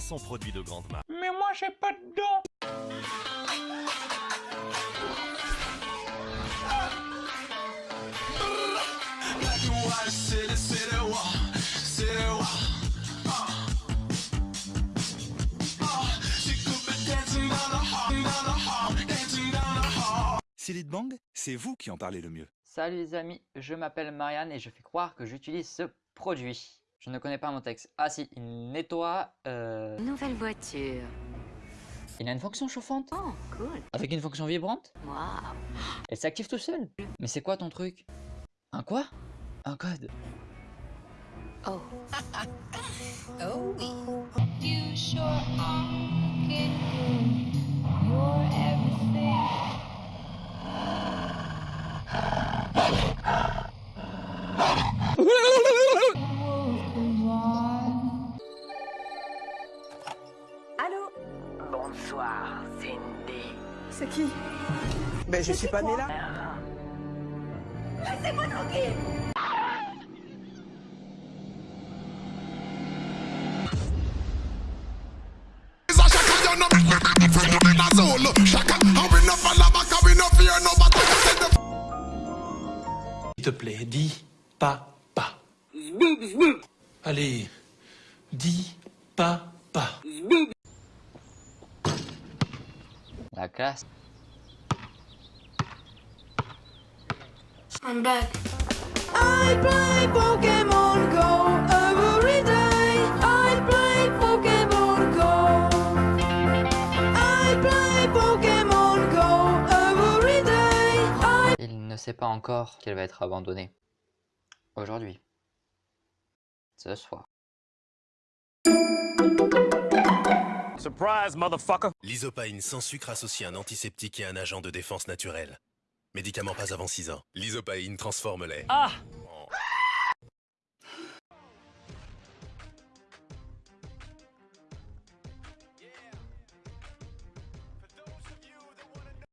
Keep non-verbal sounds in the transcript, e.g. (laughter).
500 produits de grande marque. Mais moi j'ai pas de dents Silly Bang, c'est vous qui en parlez le mieux. Salut les amis, je m'appelle Marianne et je fais croire que j'utilise ce produit. Je ne connais pas mon texte. Ah si, il nettoie... Euh... Nouvelle voiture. Il a une fonction chauffante Oh, cool. Avec une fonction vibrante Waouh. Elle s'active tout seul Mais c'est quoi ton truc? Un quoi? Un code Oh. (laughs) You sure are looking good. You're everything. (laughs) Bonsoir, Cindy. C'est qui Ben je suis pas né là. Laissez-moi tranquille S'il te plaît, dis pas pas. Allez, dis pas pas. La classe I'm back. I play Pokémon Go every day. I play Pokémon Go. I play Pokémon Go every day. I Il ne sait pas encore qu'elle va être abandonnée. Aujourd'hui. Ce soir. Surprise, motherfucker L'isopaïne sans sucre associe un antiseptique et un agent de défense naturel. Médicament pas avant 6 ans. L'isopaïne transforme les... Ah